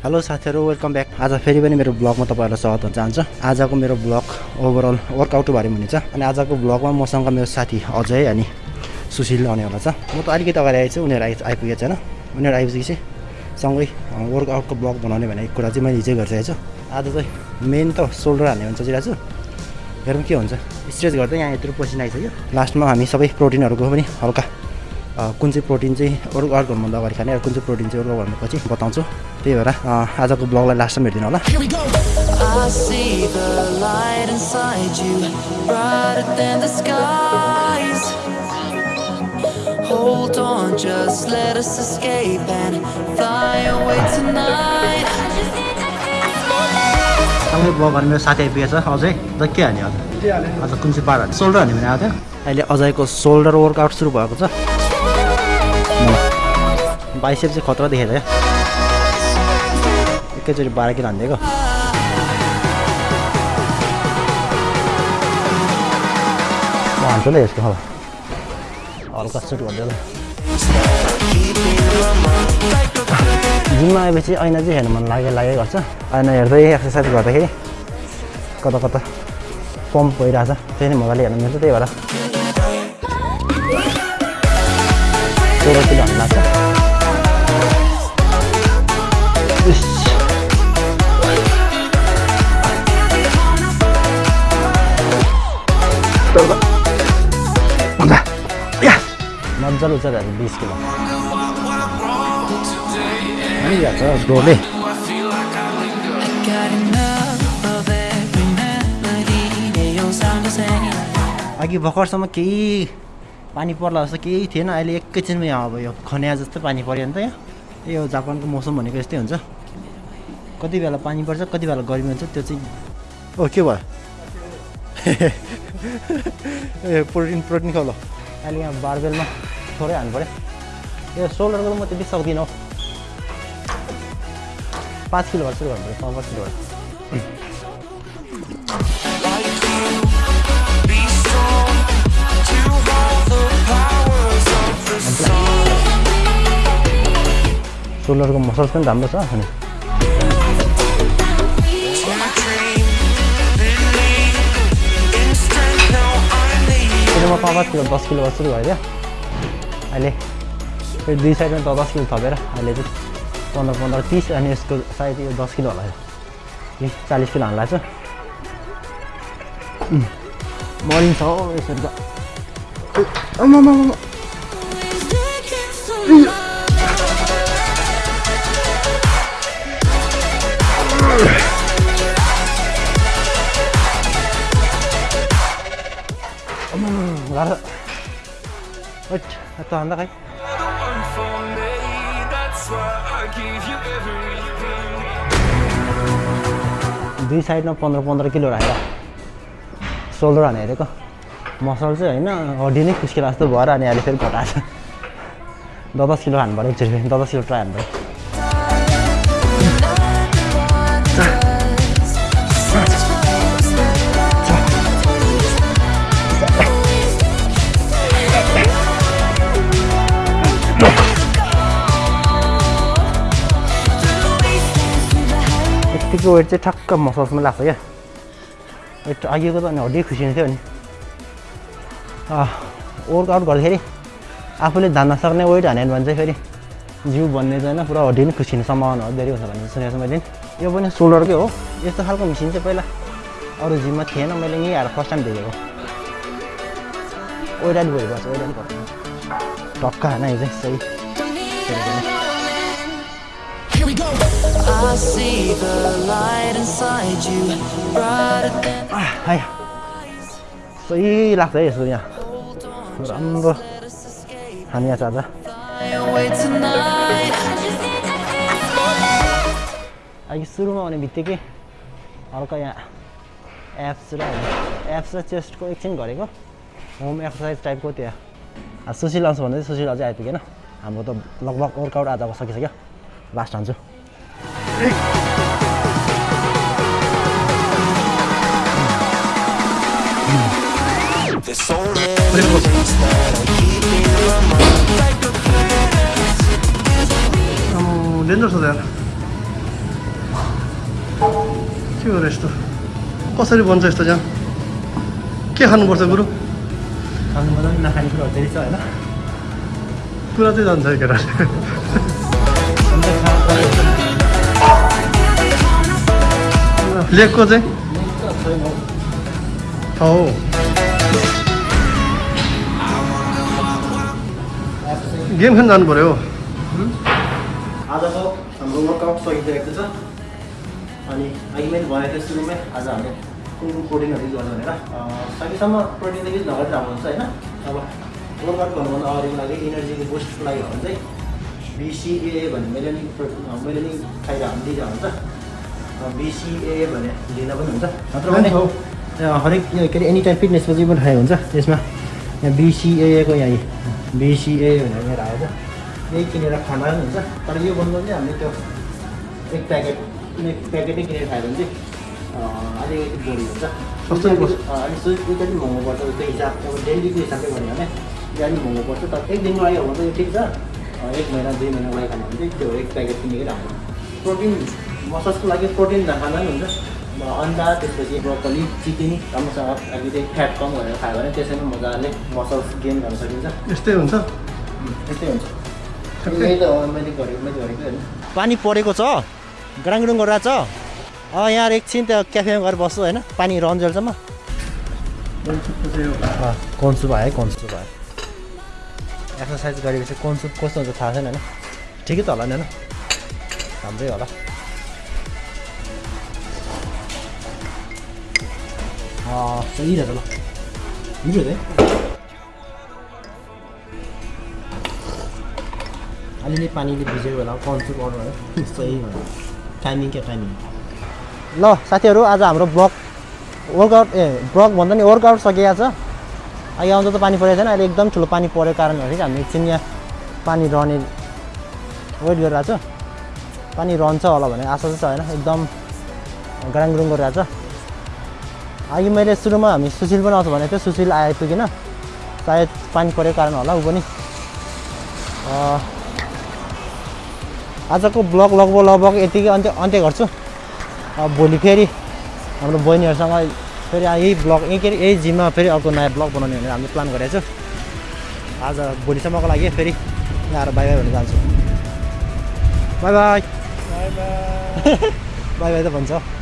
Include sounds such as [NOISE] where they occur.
Hello साथीहरू welcome back आज फेरि पनि मेरो ब्लगमा तपाईँहरूलाई स्वागत हुन चाहन्छु। आजको मेरो ब्लग ओभरअल वर्कआउट बारे हुनेछ अनि आजको ब्लगमा मसँग मेरो साथी अजय अनि सुशील आउनेवाला छ। म त अलिकति अगाडि आएछु उनीहरू आइ आइपुगेको छैन। उनीहरू आइपुगेपछि सँगै वर्कआउटको ब्लग बनाउने भन्ने कुरा चाहिँ मैले हिजै गरिसकेको छु। आज चाहिँ मेन त सोल्डर हान्ने भने सोचिरहेको छु। हेरौँ के हुन्छ। स्ट्रेच गर्दै यहाँ यत्रो पसिना आइसक्यो। लास्टमा हामी सबै प्रोटिनहरूको पनि हल्का कुन चाहिँ प्रोटिन चाहिँ वर्कआउट गर्नुभन्दा अगाडि खाने र कुन चाहिँ प्रोटिन चाहिँ वर्कआउट गर्नुपर्पछि बताउँछु। त्यही भएर आजको ब्लगलाई लास्टमा हेरिदिनु होला. Hold on, just let us escape and fly away tonight. सँगै ब्लग गर्ने मेरो साथी आइपुगेको छ। अझै त के आज? आज कुन चाहिँ पार्ट हाने सोल्डर हाने भने आएको थियो अहिले अजयको सोल्डर वर्कआउट सुरु भएको छ। बाइसेप चाहिँ खतरा देखेको क्या। एकैचोटि बाह्र किलो हानिदिएको। म हान्छु ल यसको हल्का सुट गरिदियो ल। जिममा आएपछि ऐना चाहिँ हेर्नु मन लागे लागे गर्छ। ऐना हेर्दै एक्सर्साइज गर्दाखेरि कता कता पम्प भइरहेछ त्यही नै मजाले हेर्नु मिल्छ त्यही भएर। किलो लाग्छ। चाहिँ लिस किलो अघि भर्खरसम्म केही पानी पर्ला जस्तो केही थिएन। अहिले एकैछिनमा यहाँ अब यो खन्या जस्तो पानी पऱ्यो नि त यहाँ। यो जापानको मौसम भनेको यस्तै हुन्छ। कति बेला पानी पर्छ कति बेला गर्मी हुन्छ त्यो चाहिँ ओ के भयो? ए प्रोटिन प्रोटिन खाऊ ल। अहिले यहाँ बारबेलमा थोरै हाल्नु पऱ्यो। यो सोल्डरको त म त्यति सक्दिनँ हौ। पाँच किलोबाट सुरु गर्नु पऱ्यो पाँच किलोबाट सोल्डरको मसल्स पनि राम्रो छ अनि सुरुमा पाँच पाँच किलो दस किलोबाट सुरु भयो क्या अहिले फेरि दुई साइडमा त दस किलो थपेर अहिले चाहिँ पन्ध्र पन्ध्र तिस अनि यसको सायद यो दस किलो होला यो चालिस किलो हाल्ला छ मरिन्छ यसरी त भन्दा खै दुई साइडमा पन्ध्र पन्ध्र किलो राखेर सोल्डर हाने हेरेको मसल चाहिँ होइन हड्डी नै खुस्किला जस्तो भएर अनि अहिले फेरि घटाएको छ दस दस किलो हान्नु पऱ्यो एकचोटि दस किलो ट्राई हान्नु यत्तिको वेट चाहिँ ठक्क मसल्समा लाग्छ क्या वेट अघिको त अनि हड्डी खुसिन्थ्यो नि वर्कआउट गर्दाखेरि आफूले धान्न सक्ने वेट हान्यो भने चाहिँ फेरि जिउ बन्ने होइन पुरा हड्डी नै खुसिने सम्भावना हो धेरै हुन्छ भन्ने सुनेको छु मैले। यो पनि सोल्डरकै हो यस्तो खालको मिसिन चाहिँ पहिला अरू जिममा थिएन मैले यहीँ आएर फर्स्ट टाइम देखेको ओइराली भइबस्छ ओइराली पर्छ टक्का होइन यो चाहिँ सही सही लाग्छ है यसो यहाँ राम्रो fly away tonight. अघि सुरुमा आउने बित्तिकै हल्का यहाँ एप्स र एप्स र चेस्टको एकछिन गरेको होम एक्सर्साइज टाइपको त्यहाँ सुशील आउँछ भन्दै सुशील अझै आइपुगेन हाम्रो त लगभग वर्कआउट आजको सकिसक्यो लास्ट हान्छु डेन्जर छ त यार के हो र यस्तो कसरी बन्छ यस्तो जाम के खानुपर्छ गुरु खानु मजा पनि नखाने कुरोहरू धेरै छ होइन कुरा चाहिँ जान्छ केटाले लेगको चाहिँ। हो गेम खेल्न जानु पऱ्यो आजको हाम्रो वर्कआउट सकिसकेको छ अनि अघि मैले भनेको थिएँ सुरुमै आज हामीले कुन कुन प्रोटिनहरू युज गर्छ भनेर सकेसम्म प्रोटिन युज नगरेर हुन्छ होइन अब वर्कआउट गर्नुभन्दा अगाडिको लागि इनर्जीको बुस्टको लागि हो भने चाहिँ बिसिए भन्ने मेलेनिक प्रो- मेलेनिक खाएर हामी लिँदा हुन्छ बिसिए भने लिँदा पनि हुन्छ नत्र भने हरेक के अरे एनी टाइम फिटनेसको चाहिँ पनि खायो हुन्छ त्यसमा यहाँ बिसिएको यहाँ बिसिए भनेर मेरो आएको छ यही किनेर खाँदा पनि हुन्छ तर यो भन्दा चाहिँ हामीले त्यो एक प्याकेट एक प्याकेटै किनेर खायो भने चाहिँ अँ, अलिकति बढी हुन्छ सस्तो पनि पर्छ। अँ, अनि त्यो त्यो चाहिँ महँगो पर्छ त्यो हिसाब अब डेलीको हिसाबले भन्यो भने यो अलिक महँगो पर्छ तर एक दिनको लागि हो भने त यो ठिक छ एक महिना दुई महिनाको लागि खानु भने चाहिँ त्यो एक प्याकेट किनेकै राम्रो प्रोटिन मसल्सको लागि प्रोटिन नखाँदा पनि हुन्छ। अन्डा त्यसपछि ब्रोकली चिकन राम्रोसँग अलिकति फ्याट कम गरेर खायो भने त्यसैमा मजाले मसल्स गेन गर्न सकिन्छ। यस्तै हुन्छ। त्यस्तै हुन्छ। यही त हो मैले गरेको मैले गरेको होइन पानी परेको छ? ग्राङडुङ गरिरहेको छ? अँ यहाँ एकछिन त्यो क्याफेमा गएर बस्छु होइन? पानी रहन्जेलसम्म। कन्सु भयो है कन्सु भयो एक्सर्साइज गरेपछि कन्सु कस्तो हुन्छ थाहा छैन होइन? ठिकै त होला नि होइन? राम्रै होला। अँ, सही रहेछ ल मिठो है अलिअलि पानीले भिजेको बेला कन्सु गर्नु है सही भयो टाइमिङ क्या टाइमिङ ल साथीहरू आज हाम्रो ब्लग वर्कआउट ए ब्लग भन्दा नि वर्कआउट सकिएको छ अघि आउँदा त पानी परेको छैन अहिले एकदम ठुलो पानी परेको कारणहरू चाहिँ हामी एकछिन यहाँ पानी रहने वेट गरिरहेको छ पानी रहन्छ होला भन्ने आशा चाहिँ छ होइन एकदम ग्राङग्रुङ गरिरहेको छ अघि मैले सुरुमा हामी सुशील पनि आउँछ भनेको थियो। सुशील आइपुगेन। सायद पानी परेको कारण होला ऊ पनि। आजको ब्लग लगभग लगभग यतिकै अन्त्य अन्त्य गर्छु। भोलि फेरि हाम्रो बहिनीहरूसँग फेरि यही ब्लग यही के अरे यही जिममा फेरि अर्को नयाँ ब्लग बनाउने भनेर हामीले प्लान गरेको छु। आज भोलिसम्मको लागि फेरि यहाँ आएर बाई बाई भन्न जान्छु बाई बाई बाई [LAUGHS] बाई त भन्छ।